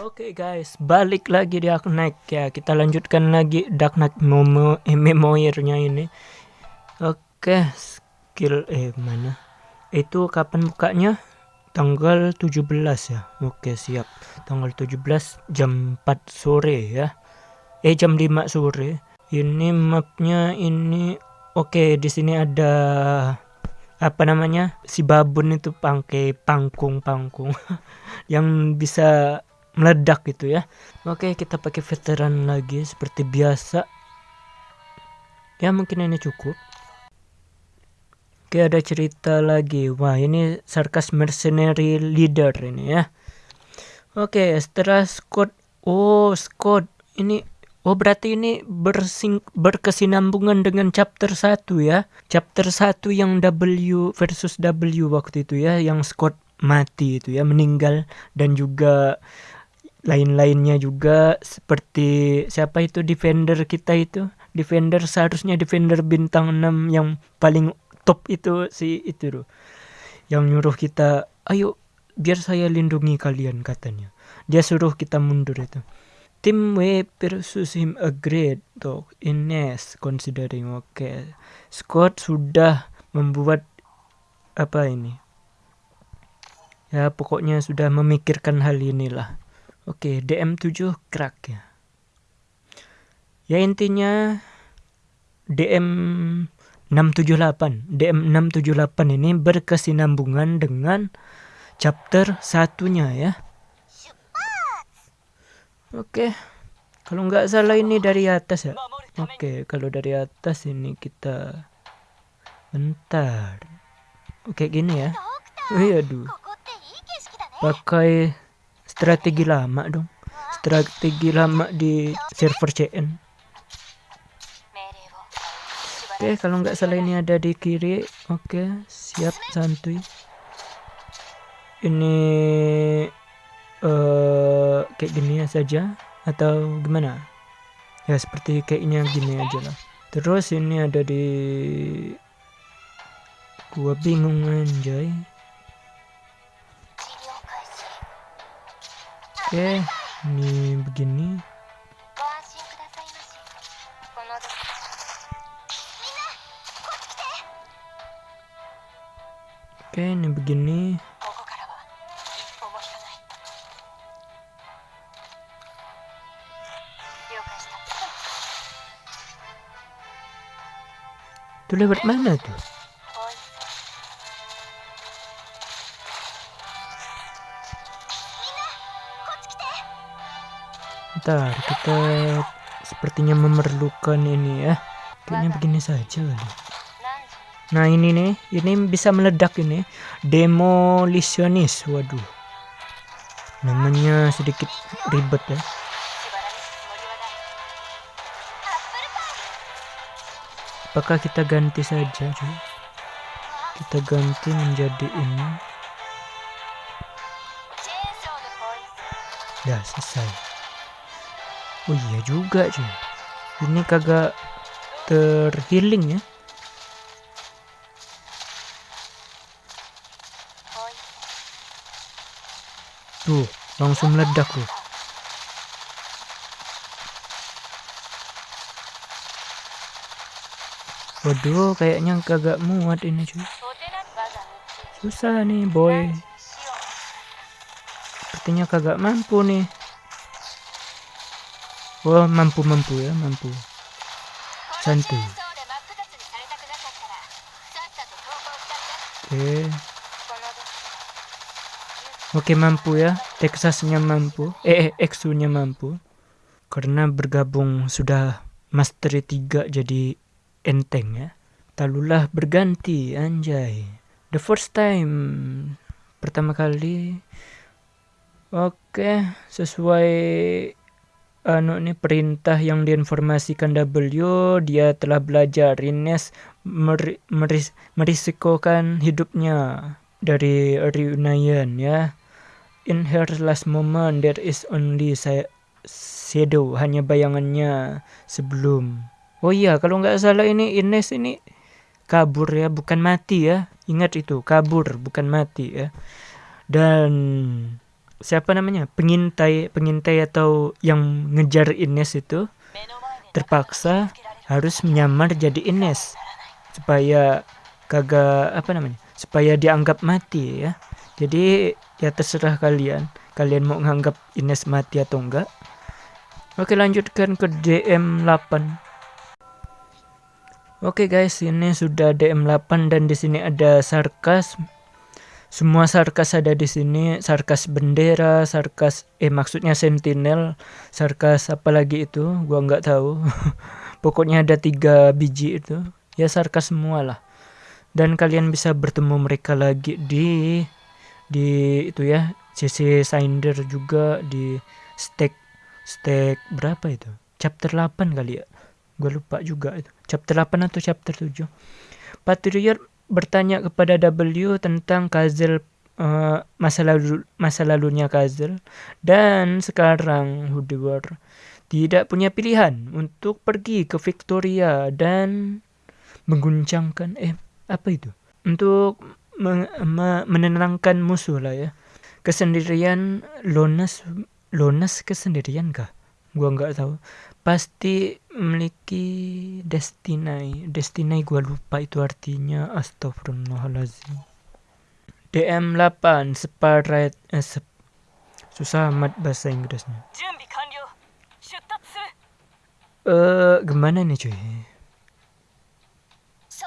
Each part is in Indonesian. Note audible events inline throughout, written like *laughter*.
Oke guys, balik lagi di Dark Knight ya. Kita lanjutkan lagi Dark Knight Momo eh, memoirnya ini. Oke, skill eh mana? Itu kapan bukanya? Tanggal 17 ya. Oke, siap. Tanggal 17 jam 4 sore ya. Eh jam 5 sore. Ini mapnya ini oke, di sini ada apa namanya? Si babun itu pakai pangkung-pangkung *laughs* yang bisa meledak gitu ya. Oke kita pakai veteran lagi seperti biasa. Ya mungkin ini cukup. Oke ada cerita lagi. Wah ini sarkas mercenary leader ini ya. Oke setelah Scott oh Scott ini Oh berarti ini bersing berkesinambungan dengan chapter 1 ya. Chapter 1 yang W versus W waktu itu ya yang Scott mati itu ya meninggal. Dan juga lain-lainnya juga seperti siapa itu defender kita itu. Defender seharusnya defender bintang 6 yang paling top itu si itu loh yang nyuruh kita ayo biar saya lindungi kalian katanya. Dia suruh kita mundur itu. Tim W versus him agreed tuh Ines considering oke. Okay. Scott sudah membuat apa ini? Ya pokoknya sudah memikirkan hal inilah Oke, DM7 crack ya. Ya intinya DM 678. DM 678 ini berkesinambungan dengan chapter satunya ya. Oke. Kalau nggak salah ini dari atas ya. Oke, kalau dari atas ini kita bentar. Oke gini ya. Iya aduh. Pakai strategi lama dong. Strategi lama di server CN oke kalau nggak salah ini ada di kiri. Oke siap santuy. Ini uh, kayak gini saja atau gimana? Ya seperti kayaknya gini aja lah. Terus ini ada di gua bingung anjay Oke, ini begini. Oke, ini begini. Itu lewat mana tuh? Bentar, kita sepertinya memerlukan ini ya. Kayaknya begini saja kali. Nah ini nih, ini bisa meledak ini. Demolitionist, waduh. Namanya sedikit ribet ya. Apakah kita ganti saja cuy? Kita ganti menjadi ini. Ya selesai. Oh iya juga cuy. Ini kagak terhealing ya. Tuh, langsung meledak tuh. Waduh, kayaknya kagak muat ini cuy. Susah nih boy. Sepertinya kagak mampu nih. Wah, mampu-mampu ya, mampu. Santai. Oke. Oke, mampu ya. Texasnya mampu. Eh, eh Exu-nya mampu. Karena bergabung sudah Mastery 3 jadi enteng ya. Talulah berganti, anjay. The first time. Pertama kali. Oke, sesuai anu ini perintah yang diinformasikan W dia telah belajar Ines mer meris merisikokan hidupnya dari reunion ya. In her last moment there is only shadow hanya bayangannya sebelum. Oh iya kalau nggak salah ini Ines ini kabur ya bukan mati ya. Ingat itu kabur bukan mati ya. Dan siapa namanya? Pengintai pengintai atau yang ngejar Ines itu terpaksa harus menyamar jadi Ines supaya kagak apa namanya? Supaya dianggap mati ya. Jadi ya terserah kalian. Kalian mau nganggap Ines mati atau enggak. Oke lanjutkan ke DM 8 Oke guys, ini sudah DM 8 dan di sini ada sarkas. Semua sarkas ada di sini, sarkas bendera, sarkas eh maksudnya sentinel, sarkas apa lagi itu, gua nggak tahu. *laughs* Pokoknya ada tiga biji itu. Ya sarkas semua lah. Dan kalian bisa bertemu mereka lagi di di itu ya, CC Sinder juga di stake stake berapa itu? Chapter 8 kali ya gue lupa juga itu chapter 8 atau chapter 7 Patriot bertanya kepada W tentang Kazel uh, masa lalu masa lalunya Kazel dan sekarang Hudewar tidak punya pilihan untuk pergi ke Victoria dan mengguncangkan eh apa itu? Untuk me me menenangkan musuh lah ya. Kesendirian Lonas Lonas kesendirian kah gua nggak tahu. Pasti memiliki destinai. Destinai gua lupa itu artinya astagfirullahaladzim. DM 8 separate eh, sep, susah amat bahasa Inggrisnya. Eh uh, gimana nih cuy?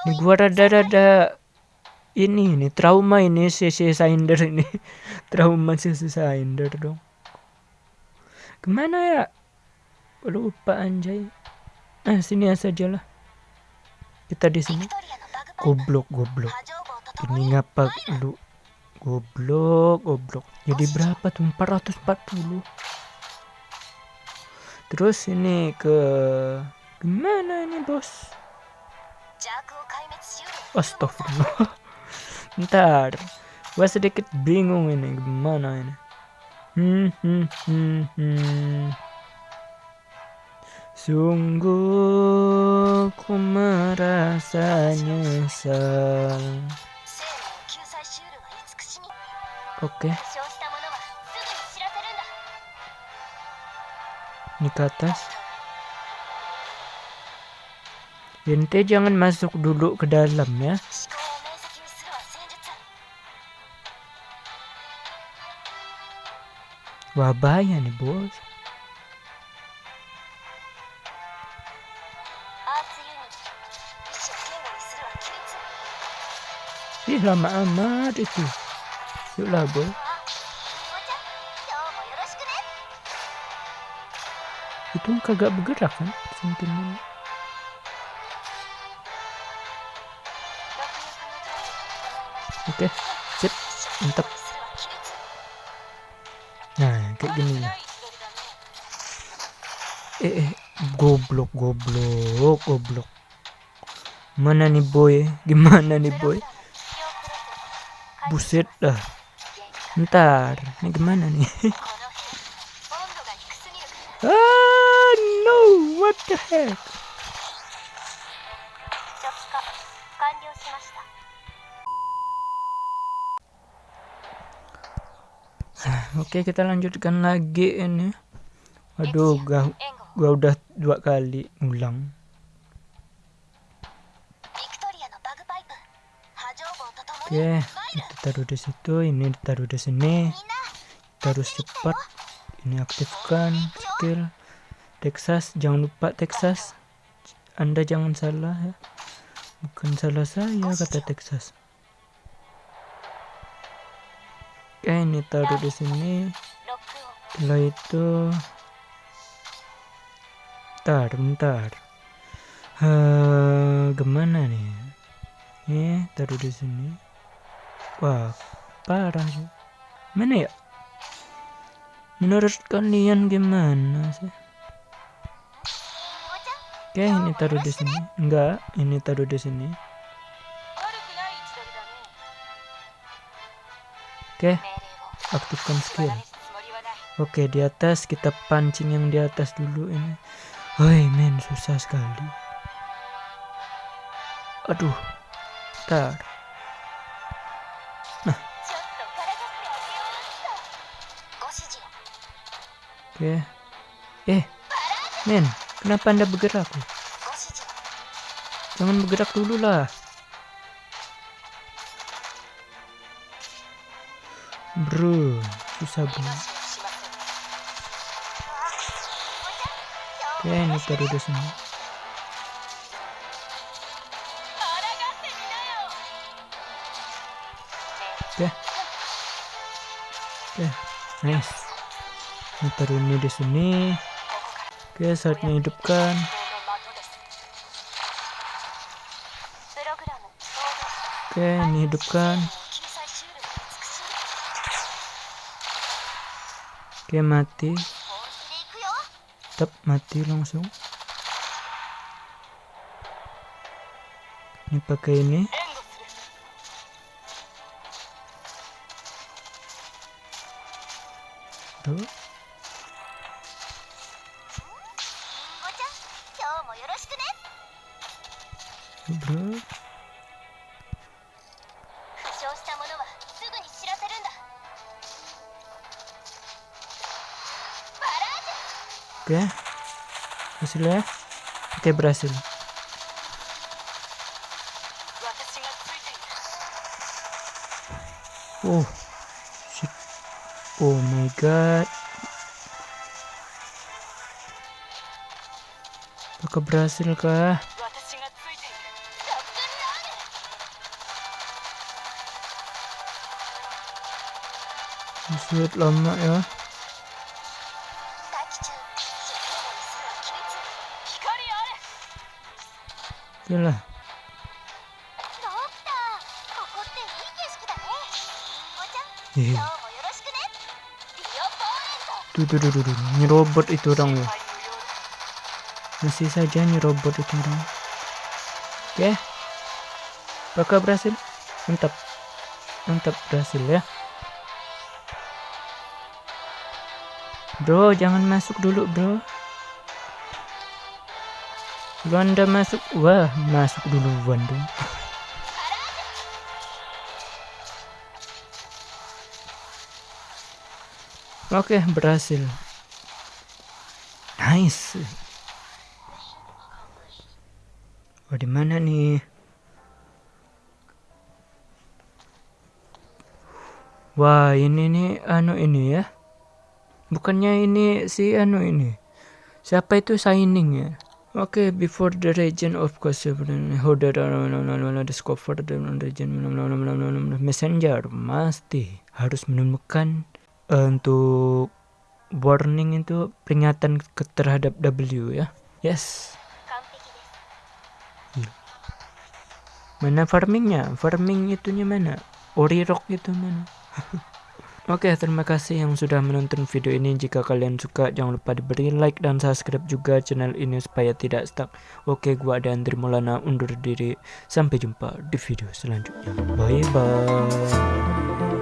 Ini gua rada-rada ini ini trauma ini si si Sinder ini. *laughs* Trauma si Sinder dong. Ke mana ya lupa anjay. Ah sini saja lah kita di sini. Goblok goblok. Ini ngapa lu? Goblok goblok. Jadi berapa tuh? 440 terus ini ke gimana ini bos? Astagfirullah. *laughs* Ntar. Gua sedikit bingung ini gimana ini. Hmm hmm hmm hmm Sungguh ku merasa nyesal. Oke. Ini ke atas. Ente jangan masuk dulu ke dalam ya. Wah bahaya nih bos. Ih lama amat itu. Yuklah boy. Itu kagak bergerak kan sentimen. Oke, sip, mantap. Nah, kayak gini. Eh, eh, goblok, goblok, goblok. Mana nih boy? Gimana nih boy? Buset dah. Ntar, ini gimana nih? *laughs* ah, no, what the heck? Oke, kita lanjutkan lagi ini. Aduh, gua, gua udah dua kali ngulang. Oke, kita taruh di situ, ini ditaruh di sini. Terus cepat. Ini aktifkan skill Texas, jangan lupa Texas. Anda jangan salah ya. Bukan salah saya kata Texas. Oke, ini taruh di sini. Setelah itu Bentar, bentar. Uh, gimana nih? Ini taruh di sini. Wah, parah sih. Mana ya? Menurut kalian gimana sih? Oke, ini taruh di sini. Enggak, ini taruh di sini. Oke, aktifkan skill. Oke, di atas kita pancing yang di atas dulu ini. Woi, men, susah sekali. Aduh. Tar. Oke. Eh, men, kenapa anda bergerak? Jangan bergerak dulu lah. Bro, susah bro. Oke, ini taruh di sini. Oke. Oke, nice. Taruh ini di sini. Oke, saatnya hidupkan. Oke, ini hidupkan. Oke, mati. Tetap mati langsung. Ini pakai ini. Tuh. Oke. Okay. Hasilnya. Oke, okay, berhasil. Oh. Shit. Oh my god. Apakah berhasil kah? wird lama ya Yalah Hehehe. Iya. Tuh, tuh, tuh, tuh, Ini nyerobot itu orang ya. Masih saja nyerobot itu orang. Oke. Okay. Bakal berhasil. Mantap. Mantap berhasil ya. Bro, jangan masuk dulu, bro. Kalau anda masuk, wah, masuk duluan dong. *laughs* Oke, berhasil. Nice. Oh, di mana nih? Wah, ini nih anu ini ya bukannya ini si anu ini siapa itu signing ya Oke, okay, before the region of Kosovo, ya, holder discover the region messenger mesti harus menemukan eh, untuk warning itu peringatan terhadap W ya. Yes. Iya. Mana farmingnya? Farming itunya mana? Ori rock itu mana? *laughs* Oke, terima kasih yang sudah menonton video ini. Jika kalian suka, jangan lupa diberi like dan subscribe juga channel ini supaya tidak stuck. Oke, gua ada Andri Maulana undur diri. Sampai jumpa di video selanjutnya. Bye bye.